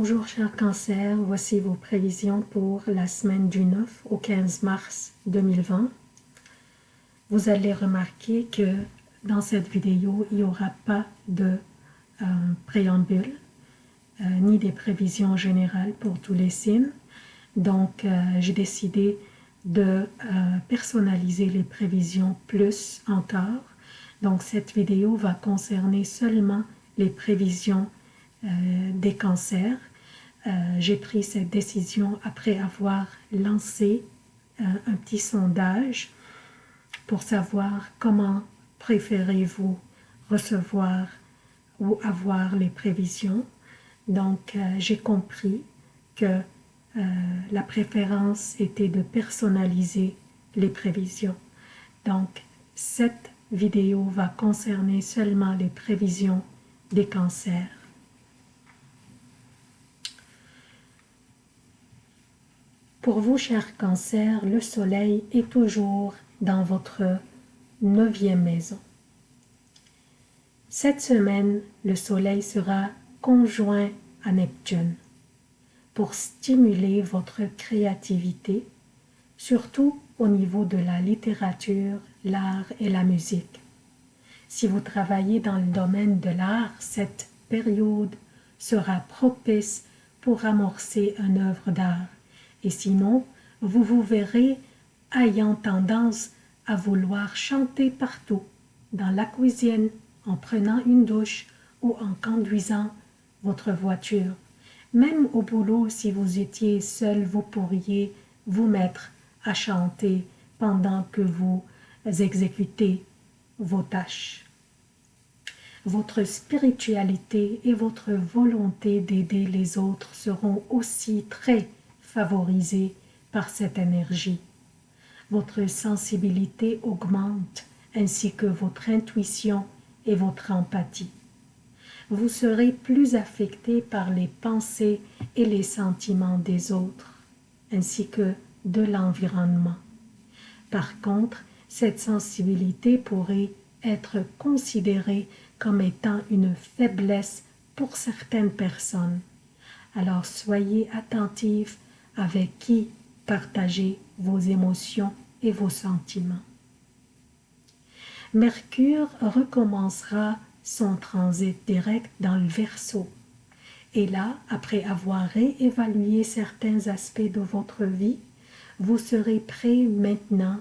Bonjour cher cancer, voici vos prévisions pour la semaine du 9 au 15 mars 2020. Vous allez remarquer que dans cette vidéo, il n'y aura pas de euh, préambule, euh, ni des prévisions générales pour tous les signes. Donc, euh, j'ai décidé de personnaliser les prévisions plus encore. Donc, cette vidéo va concerner seulement les prévisions des cancers. J'ai pris cette décision après avoir lancé un petit sondage pour savoir comment préférez-vous recevoir ou avoir les prévisions. Donc, euh, j'ai compris que euh, la préférence était de personnaliser les prévisions. Donc, cette vidéo va concerner seulement les prévisions des cancers. Pour vous, chers cancers, le soleil est toujours dans votre neuvième maison. Cette semaine, le Soleil sera conjoint à Neptune pour stimuler votre créativité, surtout au niveau de la littérature, l'art et la musique. Si vous travaillez dans le domaine de l'art, cette période sera propice pour amorcer une œuvre d'art. Et sinon, vous vous verrez ayant tendance à vouloir chanter partout, dans la cuisine, en prenant une douche ou en conduisant votre voiture. Même au boulot, si vous étiez seul, vous pourriez vous mettre à chanter pendant que vous exécutez vos tâches. Votre spiritualité et votre volonté d'aider les autres seront aussi très favorisées par cette énergie votre sensibilité augmente ainsi que votre intuition et votre empathie. Vous serez plus affecté par les pensées et les sentiments des autres, ainsi que de l'environnement. Par contre, cette sensibilité pourrait être considérée comme étant une faiblesse pour certaines personnes. Alors soyez attentifs avec qui partagez vos émotions et vos sentiments. Mercure recommencera son transit direct dans le Verseau. Et là, après avoir réévalué certains aspects de votre vie, vous serez prêt maintenant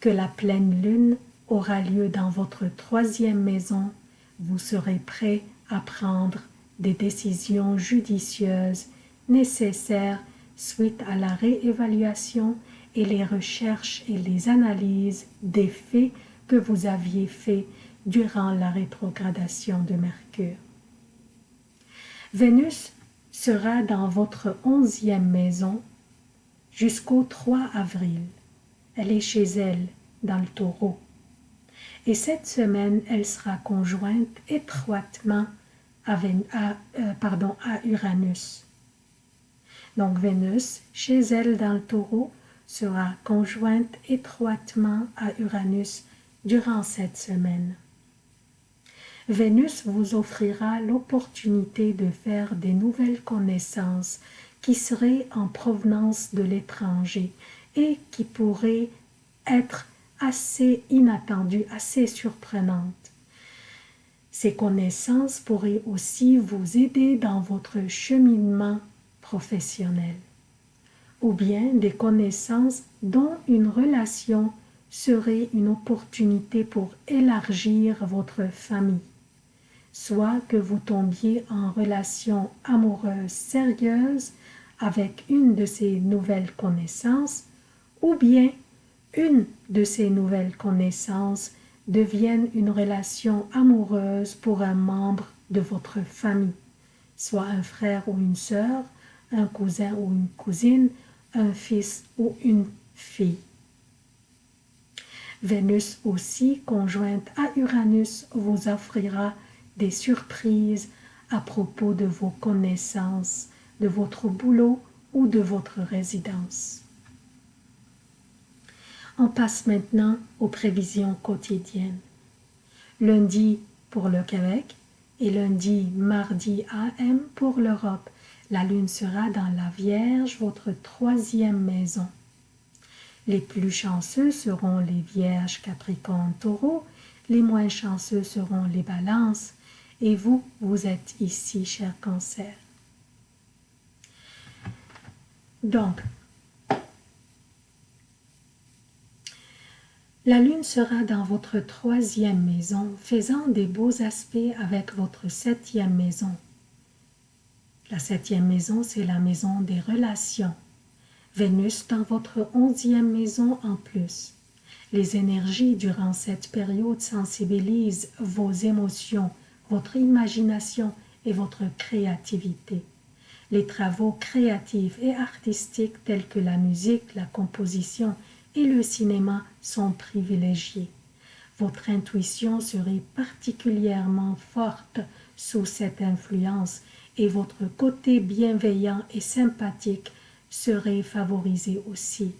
que la pleine lune aura lieu dans votre troisième maison, vous serez prêt à prendre des décisions judicieuses nécessaires suite à la réévaluation et les recherches et les analyses des faits que vous aviez faits durant la rétrogradation de Mercure. Vénus sera dans votre onzième maison jusqu'au 3 avril. Elle est chez elle, dans le taureau. Et cette semaine, elle sera conjointe étroitement à, euh, à Uranus. Donc Vénus, chez elle dans le taureau, sera conjointe étroitement à Uranus durant cette semaine. Vénus vous offrira l'opportunité de faire des nouvelles connaissances qui seraient en provenance de l'étranger et qui pourraient être assez inattendues, assez surprenantes. Ces connaissances pourraient aussi vous aider dans votre cheminement professionnel ou bien des connaissances dont une relation serait une opportunité pour élargir votre famille, soit que vous tombiez en relation amoureuse sérieuse avec une de ces nouvelles connaissances, ou bien une de ces nouvelles connaissances devienne une relation amoureuse pour un membre de votre famille, soit un frère ou une sœur, un cousin ou une cousine, un fils ou une fille. Vénus aussi, conjointe à Uranus, vous offrira des surprises à propos de vos connaissances, de votre boulot ou de votre résidence. On passe maintenant aux prévisions quotidiennes. Lundi pour le Québec et lundi, mardi AM pour l'Europe. La lune sera dans la Vierge, votre troisième maison. Les plus chanceux seront les Vierges, Capricorne, Taureau. Les moins chanceux seront les Balances. Et vous, vous êtes ici, cher Cancer. Donc, la lune sera dans votre troisième maison, faisant des beaux aspects avec votre septième maison. La septième maison, c'est la maison des relations. Vénus dans votre onzième maison en plus. Les énergies durant cette période sensibilisent vos émotions, votre imagination et votre créativité. Les travaux créatifs et artistiques tels que la musique, la composition et le cinéma sont privilégiés. Votre intuition serait particulièrement forte sous cette influence et votre côté bienveillant et sympathique serait favorisé aussi.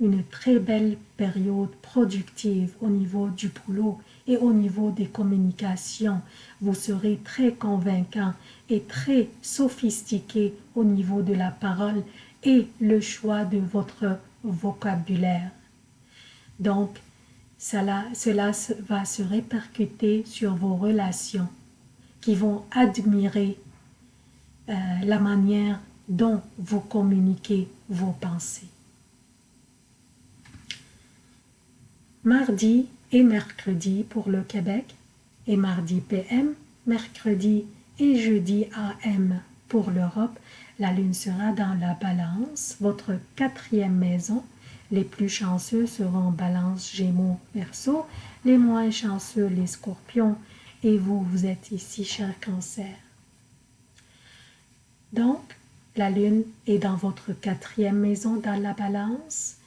Une très belle période productive au niveau du boulot et au niveau des communications. Vous serez très convaincant et très sophistiqué au niveau de la parole et le choix de votre vocabulaire. Donc, cela, cela va se répercuter sur vos relations qui vont admirer euh, la manière dont vous communiquez vos pensées. Mardi et mercredi pour le Québec et mardi PM, mercredi et jeudi AM pour l'Europe. La lune sera dans la balance, votre quatrième maison. Les plus chanceux seront balance, gémeaux, verseau. Les moins chanceux, les scorpions. Et vous, vous êtes ici, cher cancer. Donc, la lune est dans votre quatrième maison dans la balance.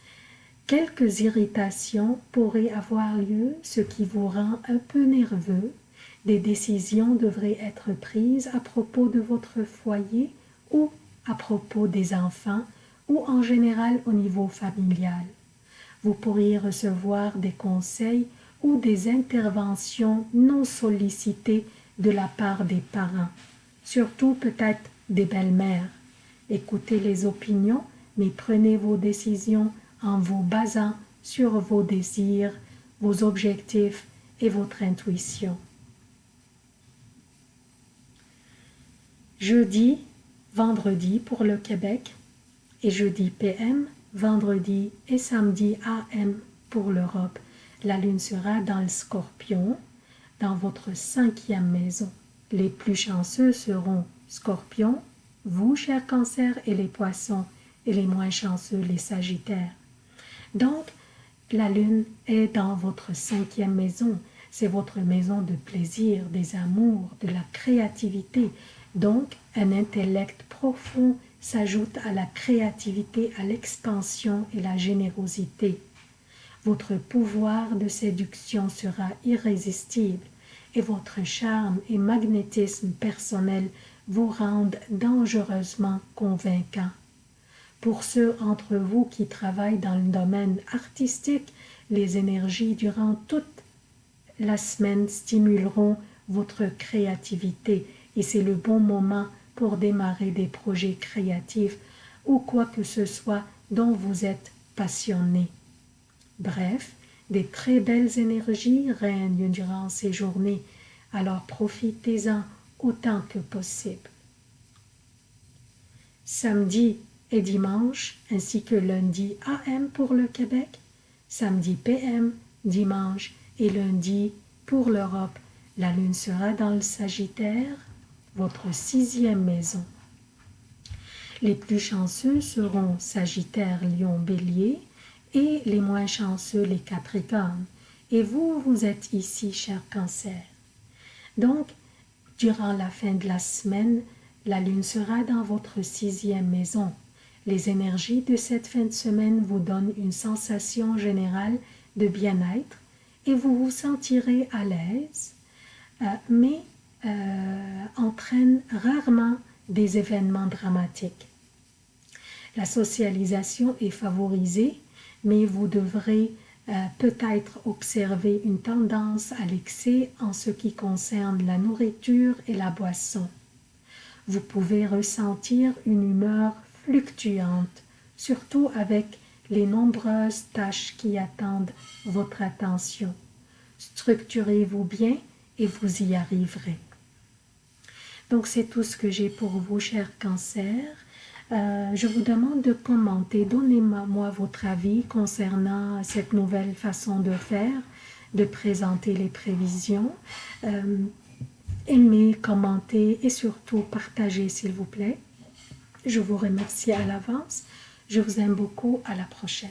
Quelques irritations pourraient avoir lieu, ce qui vous rend un peu nerveux. Des décisions devraient être prises à propos de votre foyer ou à propos des enfants ou en général au niveau familial. Vous pourriez recevoir des conseils ou des interventions non sollicitées de la part des parents, surtout peut-être des belles-mères. Écoutez les opinions, mais prenez vos décisions en vous basant sur vos désirs, vos objectifs et votre intuition. Jeudi, vendredi pour le Québec et jeudi PM, vendredi et samedi AM pour l'Europe. La lune sera dans le scorpion, dans votre cinquième maison. Les plus chanceux seront Scorpion, vous, chers cancers, et les poissons, et les moins chanceux, les sagittaires. Donc, la lune est dans votre cinquième maison. C'est votre maison de plaisir, des amours, de la créativité. Donc, un intellect profond s'ajoute à la créativité, à l'expansion et la générosité. Votre pouvoir de séduction sera irrésistible et votre charme et magnétisme personnel vous rendent dangereusement convaincant. Pour ceux entre vous qui travaillent dans le domaine artistique, les énergies durant toute la semaine stimuleront votre créativité et c'est le bon moment pour démarrer des projets créatifs ou quoi que ce soit dont vous êtes passionné. Bref, des très belles énergies règnent durant ces journées, alors profitez-en autant que possible. Samedi et dimanche, ainsi que lundi AM pour le Québec, samedi PM, dimanche et lundi pour l'Europe. La lune sera dans le Sagittaire, votre sixième maison. Les plus chanceux seront Sagittaire, Lion, Bélier et les moins chanceux les Capricornes. Et vous, vous êtes ici, cher Cancer. Donc, Durant la fin de la semaine, la lune sera dans votre sixième maison. Les énergies de cette fin de semaine vous donnent une sensation générale de bien-être et vous vous sentirez à l'aise, euh, mais euh, entraînent rarement des événements dramatiques. La socialisation est favorisée, mais vous devrez peut-être observer une tendance à l'excès en ce qui concerne la nourriture et la boisson. Vous pouvez ressentir une humeur fluctuante, surtout avec les nombreuses tâches qui attendent votre attention. Structurez-vous bien et vous y arriverez. Donc c'est tout ce que j'ai pour vous, chers cancers. Euh, je vous demande de commenter, donnez-moi votre avis concernant cette nouvelle façon de faire, de présenter les prévisions. Euh, aimez, commentez et surtout partagez s'il vous plaît. Je vous remercie à l'avance. Je vous aime beaucoup. À la prochaine.